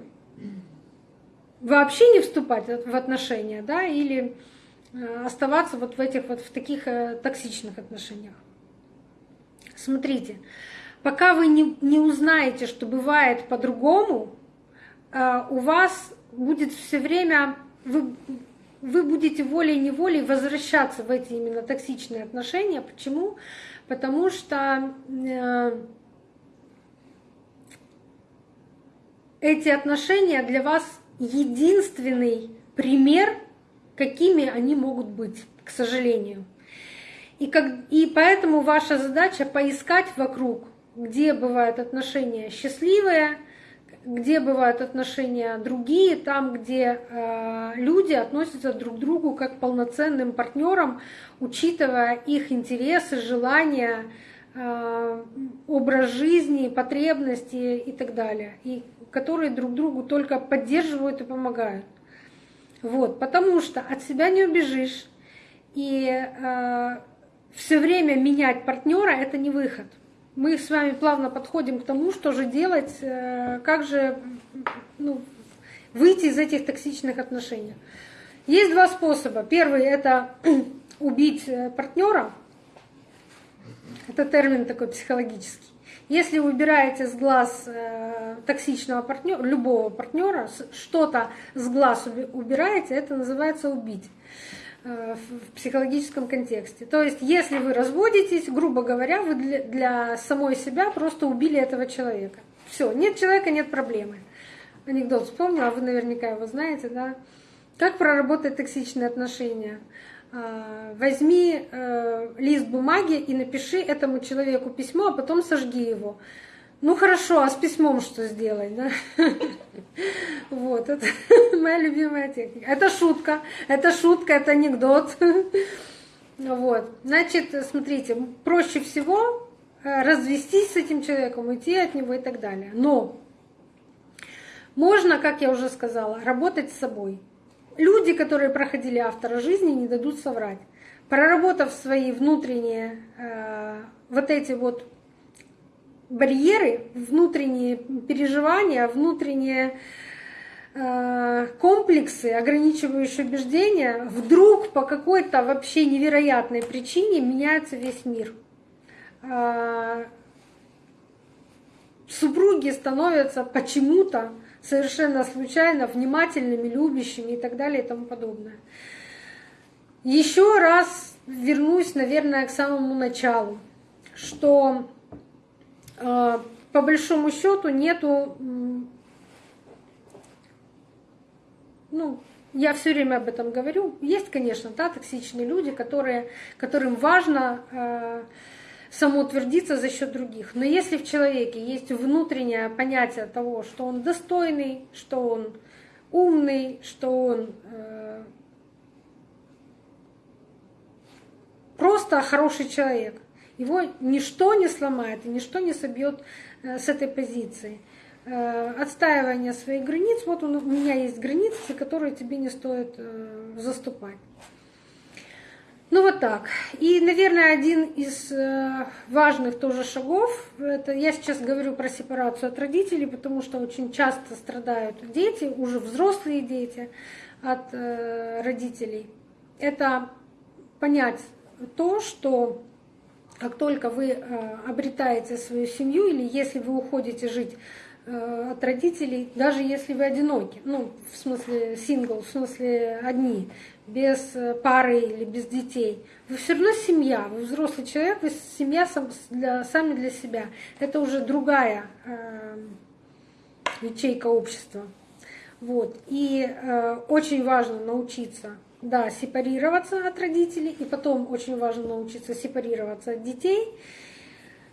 Speaker 1: вообще не вступать в отношения, да, или э, оставаться вот в этих вот в таких токсичных отношениях. Смотрите, пока вы не, не узнаете, что бывает по-другому, э, у вас будет все время, вы, вы будете волей-неволей возвращаться в эти именно токсичные отношения. Почему? Потому что э, эти отношения для вас единственный пример, какими они могут быть, к сожалению. И, как, и поэтому ваша задача поискать вокруг, где бывают отношения счастливые, где бывают отношения другие, там, где э, люди относятся друг к другу как к полноценным партнерам, учитывая их интересы, желания, э, образ жизни, потребности и так далее, и которые друг другу только поддерживают и помогают. Вот, потому что от себя не убежишь, и э, все время менять партнера это не выход мы с вами плавно подходим к тому, что же делать, э, как же ну, выйти из этих токсичных отношений. Есть два способа. Первый это убить э, партнера. Это термин такой психологический. Если вы убираете с глаз э, токсичного партнера, любого партнера, что-то с глаз убираете, это называется убить. Э, в психологическом контексте. То есть, если вы разводитесь, грубо говоря, вы для, самой себя просто убили этого человека. Все, нет человека, нет проблемы. Анекдот вспомнила, а вы наверняка его знаете, да? Как проработать токсичные отношения? А, возьми э, лист бумаги и напиши этому человеку письмо, а потом сожги его. Ну хорошо, а с письмом что сделать, да? Вот, это моя любимая техника. Это шутка, это шутка, это анекдот. Вот, значит, смотрите, проще всего э, развестись с этим человеком, уйти от него и так далее. Но можно, как я уже сказала, работать с собой. Люди, которые проходили автора жизни, не дадут соврать. Проработав свои внутренние э, вот эти вот барьеры, внутренние переживания, внутренние э, комплексы, ограничивающие убеждения, вдруг по какой-то вообще невероятной причине меняется весь мир. Э, супруги становятся почему-то совершенно случайно, внимательными, любящими и так далее и тому подобное. Еще раз вернусь, наверное, к самому началу, что по большому счету нету, ну, я все время об этом говорю. Есть, конечно, да, токсичные люди, которые, которым важно э, самоутвердиться за счет других. Но если в человеке есть внутреннее понятие того, что он достойный, что он умный, что он э, просто хороший человек, его ничто не сломает и ничто не собьет э, с этой позиции. Э, отстаивание своих границ, вот у меня есть границы, которые тебе не стоит э, заступать. Ну вот так. И, наверное, один из важных тоже шагов, это я сейчас говорю про сепарацию от родителей, потому что очень часто страдают дети, уже взрослые дети от родителей. Это понять то, что как только вы э, обретаете свою семью или если вы уходите жить от родителей, даже если вы одиноки, ну, в смысле сингл, в смысле одни, без э, пары или без детей. Вы все равно семья, вы взрослый человек, вы семья сами для себя. Это уже другая э, ячейка общества. Вот. И э, очень важно научиться, да, сепарироваться от родителей, и потом очень важно научиться сепарироваться от детей,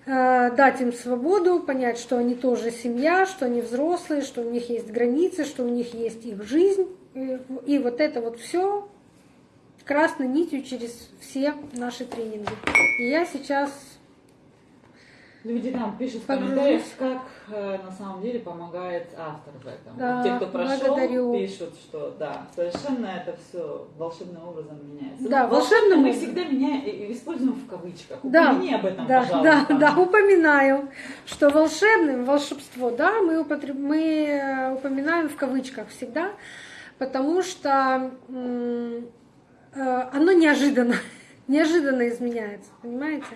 Speaker 1: э, дать им свободу, понять, что они тоже семья, что они взрослые, что у них есть границы, что у них есть их жизнь. И, вот это вот все красной нитью через все наши тренинги. И я сейчас
Speaker 2: Люди там пишут в комментариях, как э, на самом деле помогает автор в этом.
Speaker 1: Да,
Speaker 2: Те, кто прошел,
Speaker 1: благодарю.
Speaker 2: пишут, что да, совершенно это все волшебным образом меняется.
Speaker 1: Да,
Speaker 2: ну, волшебным мы всегда меняем, используем в кавычках.
Speaker 1: Да,
Speaker 2: Упомяни об этом,
Speaker 1: да,
Speaker 2: пожалуйста.
Speaker 1: Да, да, упоминаю, что волшебным, волшебство, да, мы, употреб... мы э, упоминаем в кавычках всегда, потому что Э, оно неожиданно, неожиданно изменяется, понимаете?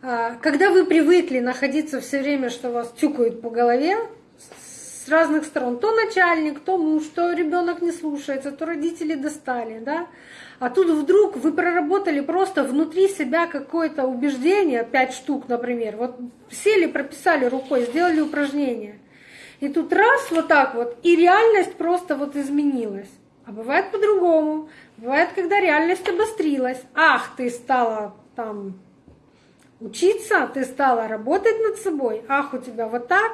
Speaker 1: А, когда вы привыкли находиться все время, что вас тюкают по голове с разных сторон, то начальник, то муж, то ребенок не слушается, то родители достали, да? А тут вдруг вы проработали просто внутри себя какое-то убеждение, пять штук, например, вот сели, прописали рукой, сделали упражнение. И тут раз вот так вот, и реальность просто вот изменилась. А бывает по-другому. Бывает, когда реальность обострилась. Ах, ты стала там учиться, ты стала работать над собой. Ах, у тебя вот так.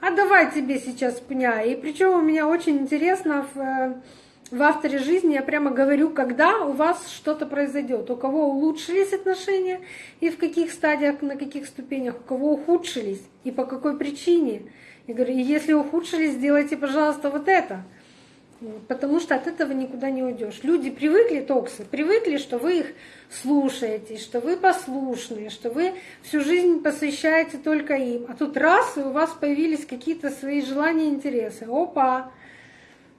Speaker 1: А давай тебе сейчас пня. И причем у меня очень интересно в, э, в авторе жизни я прямо говорю, когда у вас что-то произойдет. У кого улучшились отношения и в каких стадиях, на каких ступенях, у кого ухудшились и по какой причине. Я говорю, если ухудшились, сделайте, пожалуйста, вот это. Потому что от этого никуда не уйдешь. Люди привыкли, токсы, привыкли, что вы их слушаете, что вы послушные, что вы всю жизнь посвящаете только им. А тут раз, и у вас появились какие-то свои желания и интересы. Опа!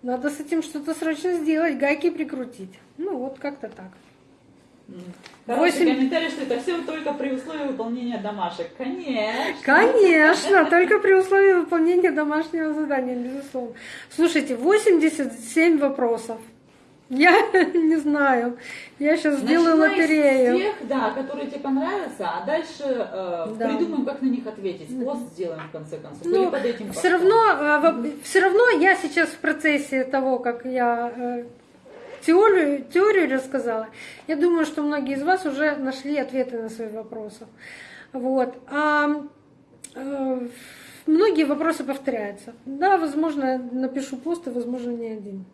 Speaker 1: Надо с этим что-то срочно сделать, гайки прикрутить. Ну, вот как-то так.
Speaker 2: Короче, 8... комментарий, что это все только при условии выполнения домашек. Конечно.
Speaker 1: Конечно, только при условии выполнения домашнего задания, безусловно. Слушайте, 87 вопросов. Я не знаю. Я сейчас сделаю
Speaker 2: Начинай
Speaker 1: лотерею.
Speaker 2: С тех, да, которые тебе понравятся, а дальше э, да. придумаем, как на них ответить. Пост сделаем в конце концов.
Speaker 1: Ну, под этим все равно, э, все равно я сейчас в процессе того, как я э, теорию, теорию рассказала. Я думаю, что многие из вас уже нашли ответы на свои вопросы. Вот. А э, многие вопросы повторяются. Да, возможно, напишу пост, и, возможно, не один.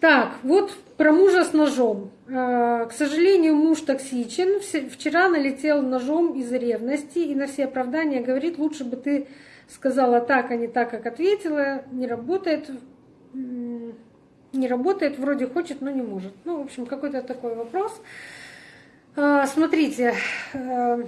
Speaker 1: Так, вот про мужа с ножом. Э, к сожалению, муж токсичен. Вчера налетел ножом из-за ревности и на все оправдания говорит, лучше бы ты сказала так, а не так, как ответила. Не работает не работает, вроде хочет, но не может. Ну, в общем, какой-то такой вопрос. А, смотрите, э,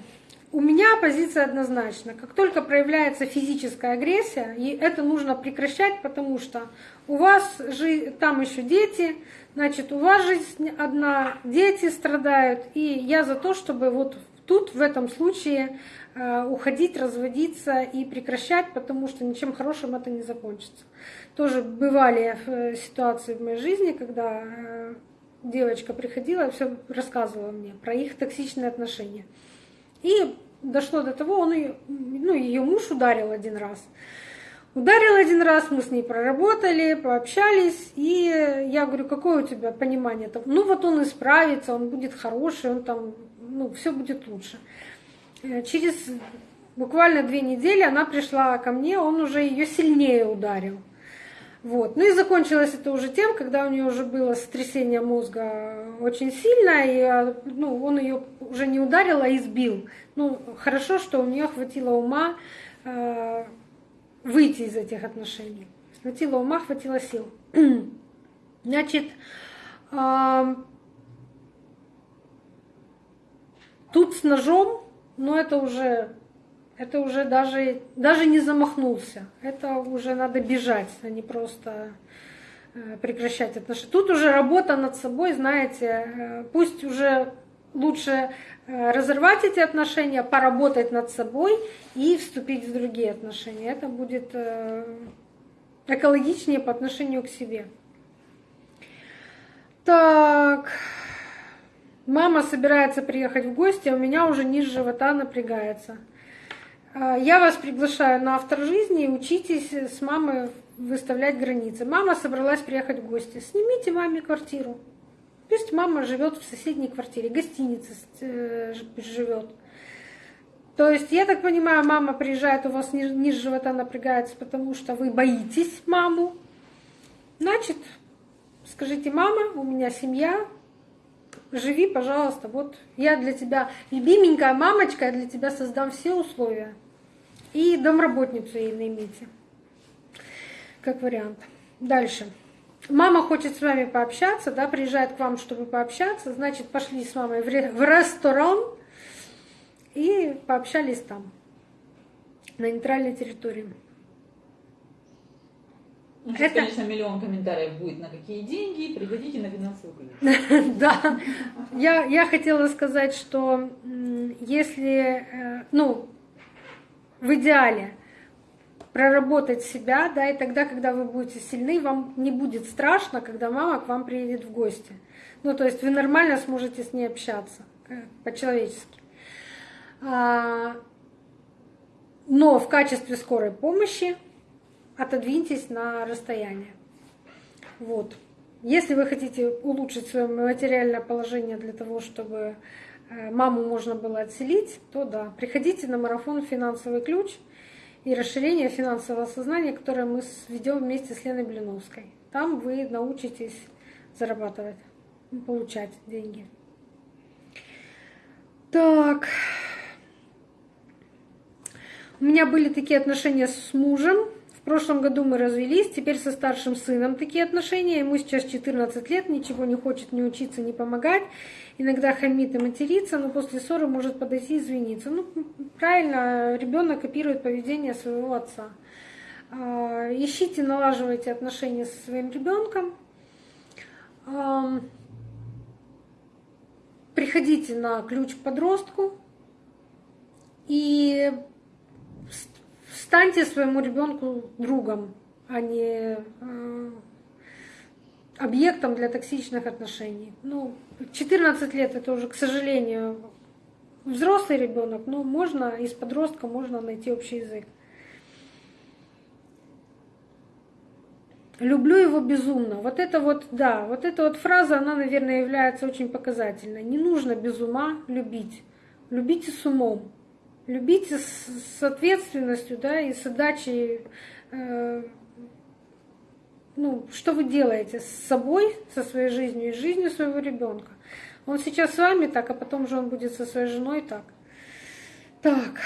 Speaker 1: у меня позиция однозначна. Как только проявляется физическая агрессия, и это нужно прекращать, потому что у вас же там еще дети, значит, у вас жизнь одна, дети страдают, и я за то, чтобы вот тут в этом случае э, уходить, разводиться и прекращать, потому что ничем хорошим это не закончится. Тоже бывали э, ситуации в моей жизни, когда э, девочка приходила и все рассказывала мне про их токсичные отношения. И дошло до того, он ее, ну, ее муж ударил один раз. Ударил один раз, мы с ней проработали, пообщались, и я говорю, какое у тебя понимание? -то? Ну вот он исправится, он будет хороший, он там, ну, все будет лучше. Э, через буквально две недели она пришла ко мне, он уже ее сильнее ударил. Вот. Ну и закончилось это уже тем, когда у нее уже было сотрясение мозга очень сильное, и а, ну, он ее уже не ударил, а избил. Ну, хорошо, что у нее хватило ума э, выйти из этих отношений. Хватило ума, хватило сил. Значит, тут с ножом, но это уже, это уже даже, даже не замахнулся. Это уже надо бежать, а не просто э, прекращать отношения. Тут уже работа над собой, знаете, э, пусть уже лучше э, разорвать эти отношения, поработать над собой и вступить в другие отношения. Это будет экологичнее по отношению к себе. Так, мама собирается приехать в гости, а у меня уже низ живота напрягается. Э, я вас приглашаю на автор жизни, учитесь с мамой выставлять границы. Мама собралась приехать в гости. Снимите маме квартиру. Пусть мама живет в соседней квартире, гостиница э, живет. То есть, я так понимаю, мама приезжает, у вас ниже живота напрягается, потому что вы боитесь маму. Значит, скажите, мама, у меня семья, живи, пожалуйста, вот я для тебя, любименькая мамочка, я для тебя создам все условия. И домработницу ей наймите, как вариант. Дальше мама хочет с вами пообщаться, да, приезжает к вам, чтобы пообщаться, значит, пошли с мамой в, ресторан и пообщались там, на нейтральной территории.
Speaker 2: Ну, сейчас, Это... конечно, миллион комментариев будет, на какие деньги, приходите на финансовую клинику.
Speaker 1: Да, я, я хотела сказать, что если, э, ну, в идеале, проработать себя, да, и тогда, когда вы будете сильны, вам не будет страшно, когда мама к вам приедет в гости. Ну, то есть вы нормально сможете с ней общаться, э, по-человечески. А, но в качестве скорой помощи отодвиньтесь на расстояние. Вот. Если вы хотите улучшить свое материальное положение для того, чтобы маму можно было отселить, то да, приходите на марафон «Финансовый ключ», и расширение финансового сознания, которое мы ведем вместе с Леной Блиновской. Там вы научитесь зарабатывать, получать деньги. Так. У меня были такие отношения с мужем. В прошлом году мы развелись, теперь со старшим сыном такие отношения. Ему сейчас 14 лет, ничего не хочет ни учиться, ни помогать. Иногда хамит и матерится, но после ссоры может подойти и извиниться. Ну, правильно, ребенок копирует поведение своего отца. А, ищите, налаживайте отношения со своим ребенком. Приходите на ключ к подростку и станьте своему ребенку другом, а не э, объектом для токсичных отношений. Ну, 14 лет это уже, к сожалению, взрослый ребенок, но можно из подростка можно найти общий язык. Люблю его безумно. Вот это вот, да, вот эта вот фраза, она, наверное, является очень показательной. Не нужно без ума любить. Любите с умом. Любите с, ответственностью, да, и с отдачей. Э, ну, что вы делаете с собой, со своей жизнью и жизнью своего ребенка. Он сейчас с вами так, а потом же он будет со своей женой так. Так.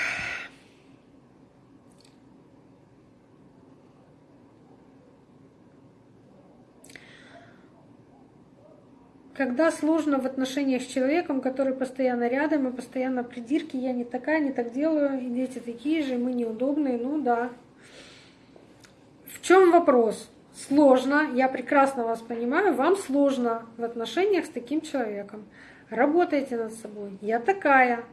Speaker 1: Когда сложно в отношениях с человеком, который постоянно рядом и постоянно придирки, я не такая, не так делаю, и дети такие же, мы неудобные, ну да. В чем вопрос? Сложно, я прекрасно вас понимаю, вам сложно в отношениях с таким человеком. Работайте над собой. Я такая,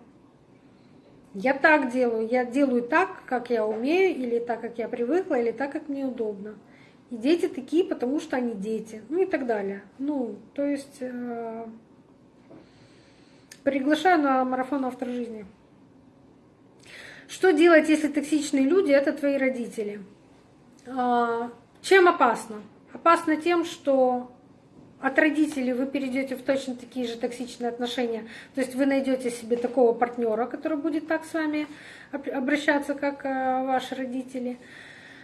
Speaker 1: Я так делаю, я делаю так, как я умею, или так, как я привыкла, или так, как мне удобно. И дети такие, потому что они дети, ну и так далее. Ну, то есть э, приглашаю на марафон автор жизни. Что делать, если токсичные люди это твои родители? Э, чем опасно? Опасно тем, что от родителей вы перейдете в точно такие же токсичные отношения. То есть вы найдете себе такого партнера, который будет так с вами обращаться, как э, ваши родители.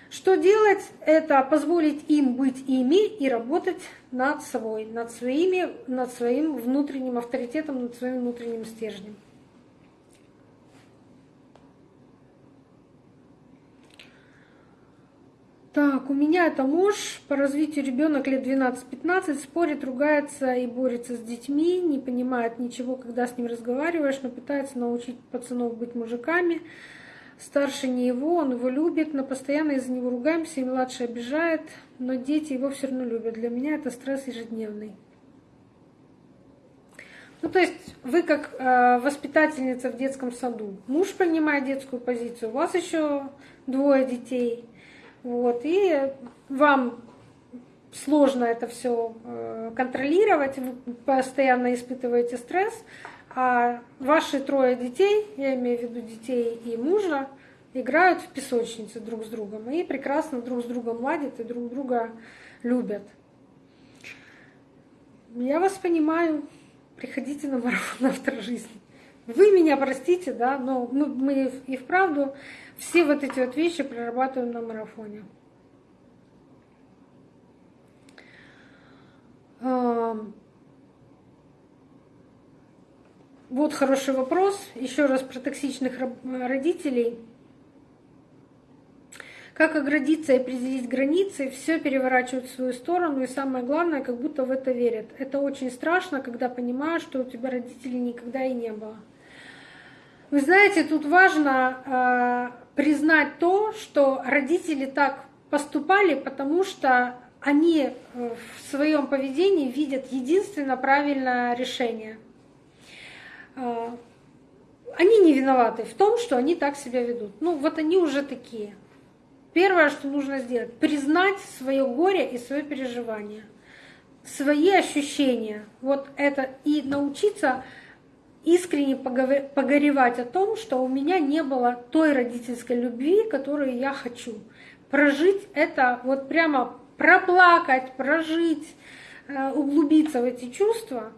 Speaker 1: Что делать? Это позволить им быть ими и работать над собой, над, своими, над своим внутренним авторитетом, над своим внутренним стержнем. Так, у меня это муж, по развитию ребенок лет 12-15, спорит, ругается и борется с детьми, не понимает ничего, когда с ним разговариваешь, но пытается научить пацанов быть мужиками. Старше не его, он его любит, но постоянно из-за него ругаемся, и младший обижает, но дети его все равно любят. Для меня это стресс ежедневный. Ну, то есть вы как э, воспитательница в детском саду, муж принимает детскую позицию, у вас еще двое детей – вот, и вам сложно это все э, контролировать, вы постоянно испытываете стресс, а ваши трое детей, я имею в виду детей и мужа, играют в песочнице друг с другом и прекрасно друг с другом ладят и друг друга любят. Я вас понимаю, приходите на марафон автор жизни. Вы меня простите, да, но мы, и вправду все вот эти вот вещи прорабатываем на марафоне. Вот хороший вопрос. Еще раз про токсичных родителей. Как оградиться и определить границы, все переворачивают в свою сторону, и самое главное, как будто в это верят. Это очень страшно, когда понимаешь, что у тебя родителей никогда и не было. Вы знаете, тут важно э, признать то, что родители так поступали, потому что они э, в своем поведении видят единственно правильное решение. Э, они не виноваты в том, что они так себя ведут. Ну, вот они уже такие. Первое, что нужно сделать, признать свое горе и свое переживание, свои ощущения. Вот это и научиться искренне погоревать о том, что у меня не было той родительской любви, которую я хочу. Прожить это, вот прямо проплакать, прожить, э, углубиться в эти чувства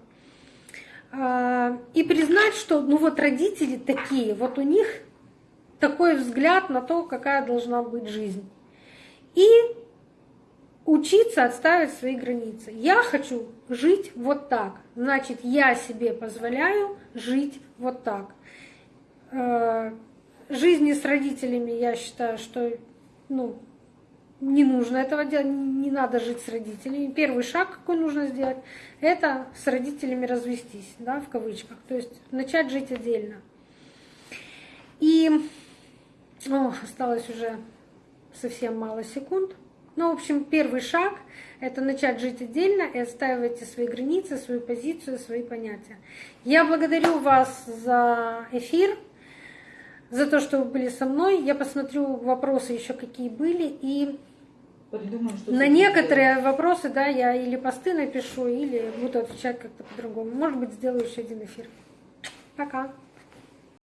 Speaker 1: и признать, что ну вот родители такие, вот у них такой взгляд на то, какая должна быть жизнь. И учиться отставить свои границы. Я хочу жить вот так. Значит, я себе позволяю жить вот так. Э, жизни с родителями, я считаю, что ну, не нужно этого делать, не надо жить с родителями. Первый шаг, какой нужно сделать, это с родителями развестись, да, в кавычках. То есть начать жить отдельно. И о, осталось уже совсем мало секунд. Ну, в общем, первый шаг – это начать жить отдельно и отстаивать свои границы, свою позицию, свои понятия. Я благодарю вас за эфир, за то, что вы были со мной. Я посмотрю вопросы еще какие были и Придумаем, что на некоторые сделать. вопросы, да, я или посты напишу, или буду отвечать как-то по-другому. Может быть, сделаю еще один эфир. Пока.